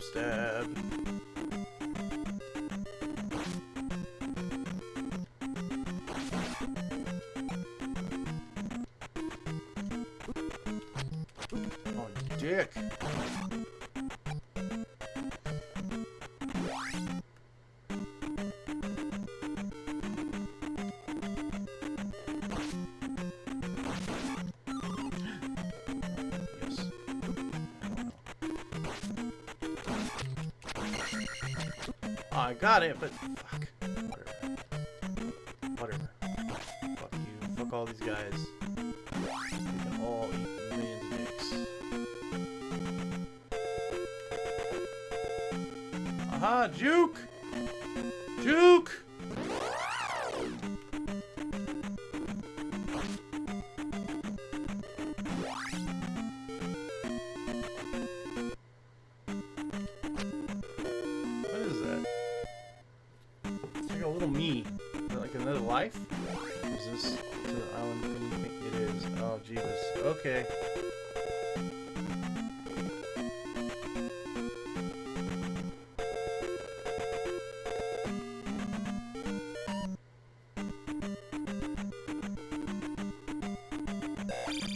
Stab, Oh, I got it, but fuck. Whatever. Whatever. Fuck you. Fuck all these guys. All eat millions dicks. Aha, juke! Juke! Life? Is this to the island thing it is? Oh, Jesus. Okay.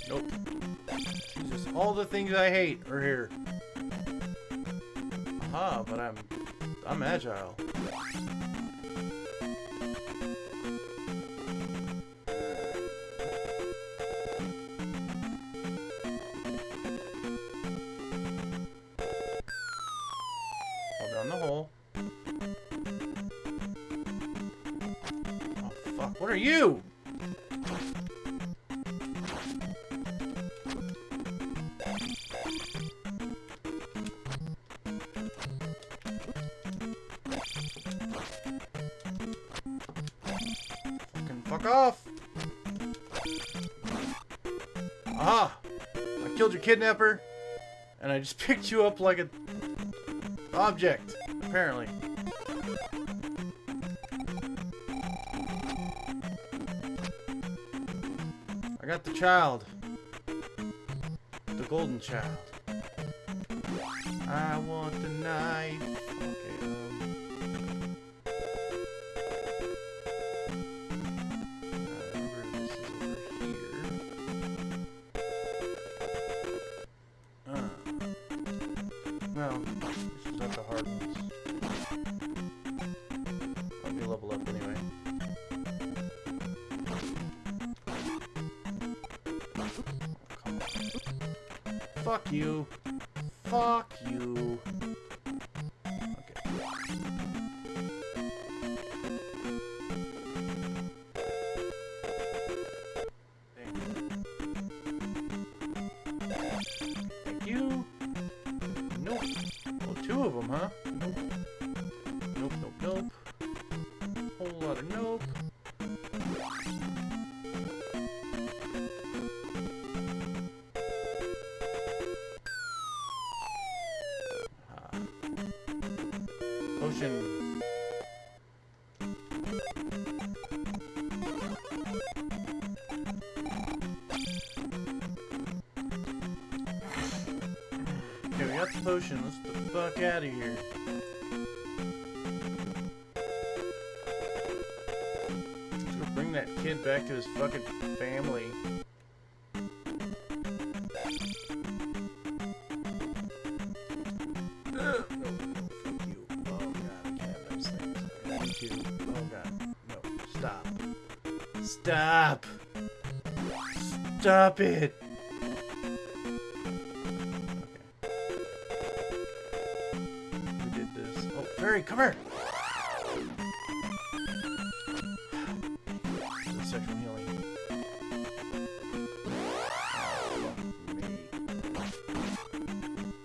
Nope. All the things I hate are here. Aha, but I'm I'm agile. Are you? Fucking fuck off! Ah, I killed your kidnapper, and I just picked you up like a object, apparently. I got the child. The golden child. I want the knife. Fuck you. Fuck you. Okay. Thank you. Nope. Two of them, huh? Nope. Nope, nope, nope. Whole lot of nope. Got the potion. Let's the fuck out of here. Let's go bring that kid back to his fucking family. Ugh, oh, oh, no, come here!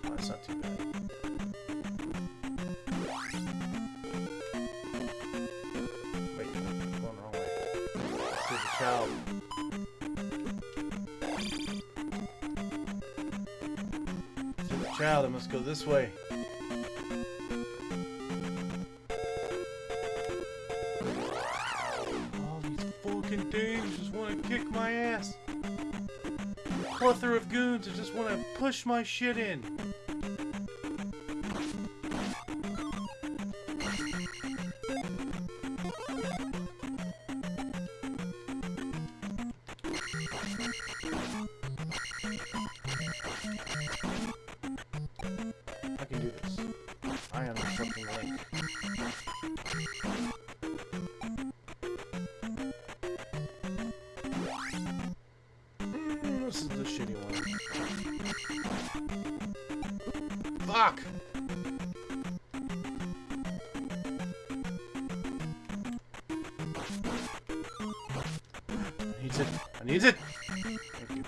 Oh, that's not too bad. Wait, going the wrong way. To the child. To the child, I must go this way. Plethora of goons that just want to push my shit in. Shitty one. Fuck! I need it. I need it! Thank you.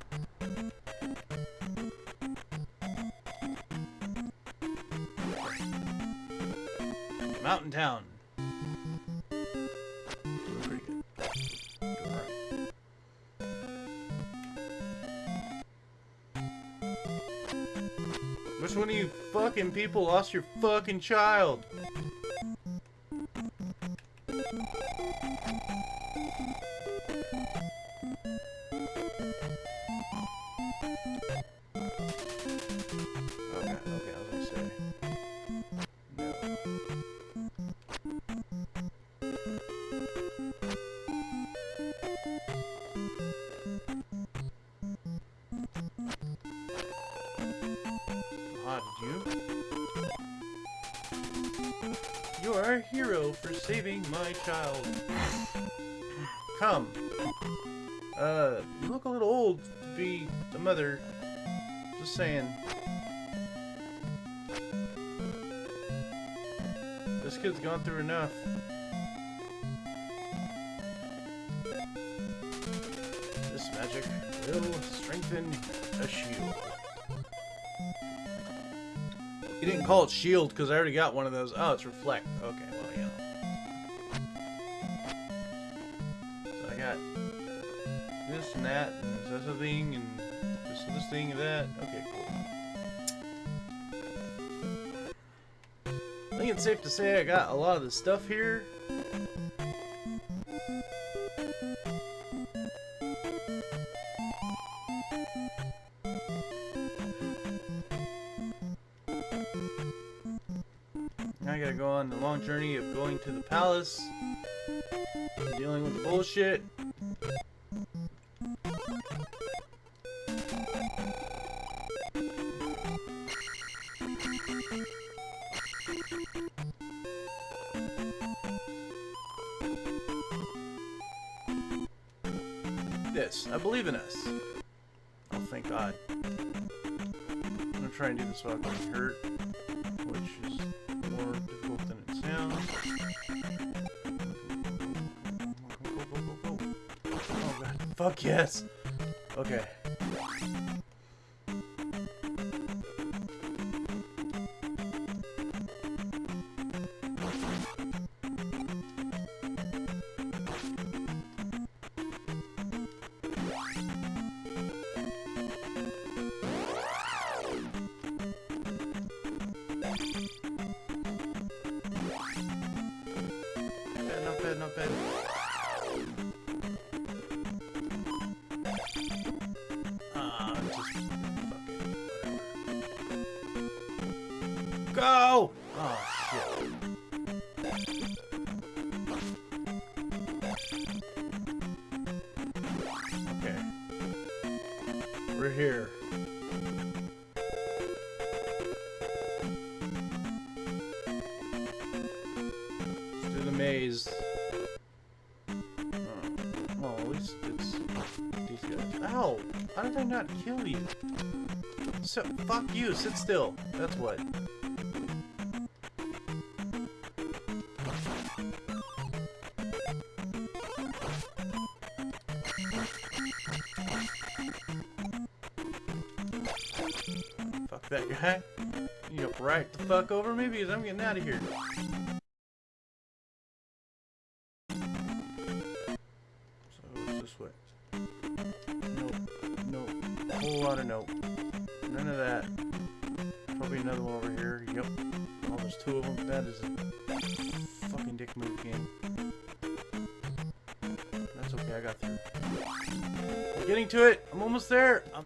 Mountain Town. Which one of you fucking people lost your fucking child? A hero for saving my child. Come. Uh, you look a little old to be the mother. Just saying. This kid's gone through enough. This magic will strengthen a shield. You didn't call it shield because I already got one of those. Oh, it's reflect. Okay, well, yeah. So I got this and that, and this other thing, and this this thing and that. Okay, cool. I think it's safe to say I got a lot of the stuff here. Gotta go on the long journey of going to the palace, dealing with bullshit. This. I believe in us. Oh, thank God. I'm gonna try and do this without getting hurt, which is Fuck yes! Okay. Go! Oh shit. Okay. We're here. Let's do the maze. Oh, well, at least it's these guys. Ow! How did I not kill you? So, fuck you, sit still. That's what. Fuck that guy. You right the fuck over me because I'm getting out of here. So it's this way. Nope. Nope. Whole lot of nope. None of that. Probably another one over here. Yep. Oh, there's two of them. That is a fucking dick move game. Getting to it. I'm almost there. I'm